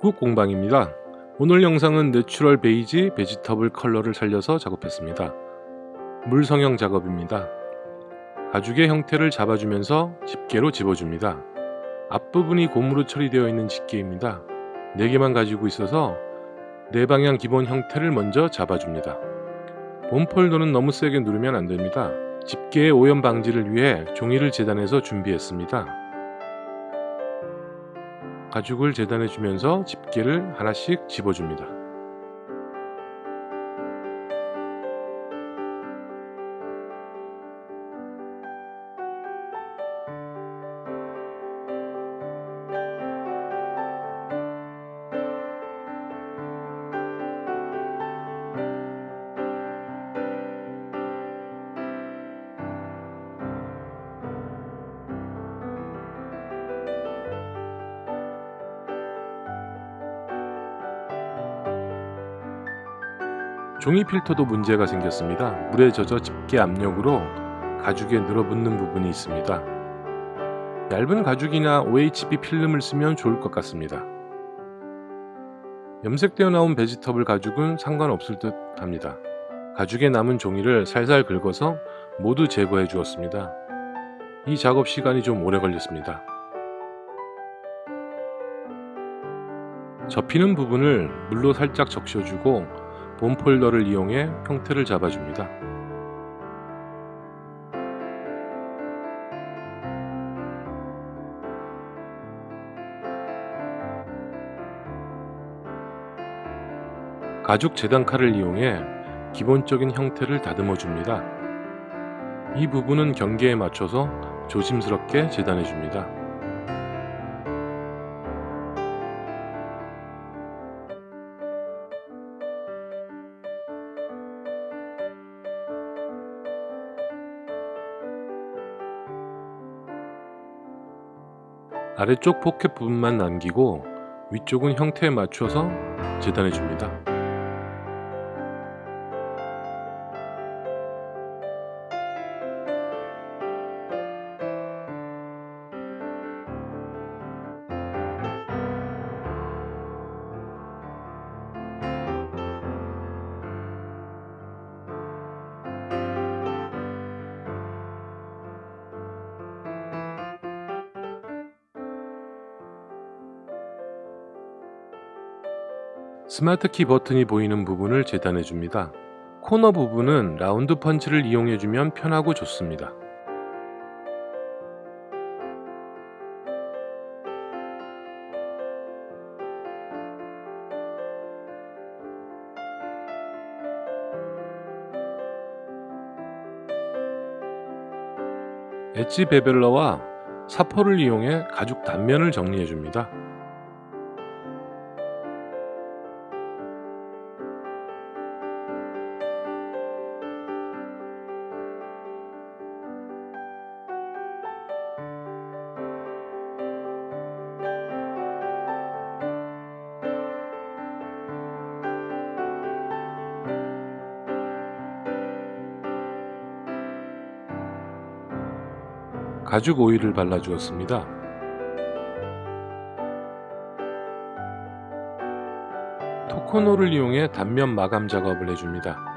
국 공방입니다. 오늘 영상은 내추럴 베이지 vegetable 컬러를 살려서 작업했습니다. 물 성형 작업입니다. 가죽의 형태를 잡아주면서 집게로 집어줍니다. 앞부분이 고무로 처리되어 있는 집게입니다. 4개만 가지고 있어서 네 방향 기본 형태를 먼저 잡아줍니다. bone folder는 너무 세게 누르면 안됩니다. 집게의 오염 방지를 위해 종이를 재단해서 준비했습니다. 가죽을 재단해 주면서 집게를 하나씩 집어줍니다. 종이 필터도 문제가 생겼습니다. 물에 젖어 집게 압력으로 가죽에 늘어붙는 부분이 있습니다. 얇은 가죽이나 OHB 필름을 쓰면 좋을 것 같습니다. 염색되어 나온 베지터블 가죽은 상관없을 듯 합니다. 가죽에 남은 종이를 살살 긁어서 모두 제거해 주었습니다. 이 작업 시간이 좀 오래 걸렸습니다. 접히는 부분을 물로 살짝 적셔주고 본 폴더를 이용해 형태를 잡아줍니다. 가죽 재단칼을 이용해 기본적인 형태를 다듬어 줍니다. 이 부분은 경계에 맞춰서 조심스럽게 재단해 줍니다. 아래쪽 포켓 부분만 남기고 위쪽은 형태에 맞춰서 재단해 줍니다. 스마트키 버튼이 보이는 부분을 재단해 줍니다. 코너 부분은 라운드 펀치를 이용해 주면 편하고 좋습니다. 엣지 베벨러와 사포를 이용해 가죽 단면을 정리해 줍니다. 가죽 오일을 발라주었습니다. 토코노를 이용해 단면 마감 작업을 해줍니다.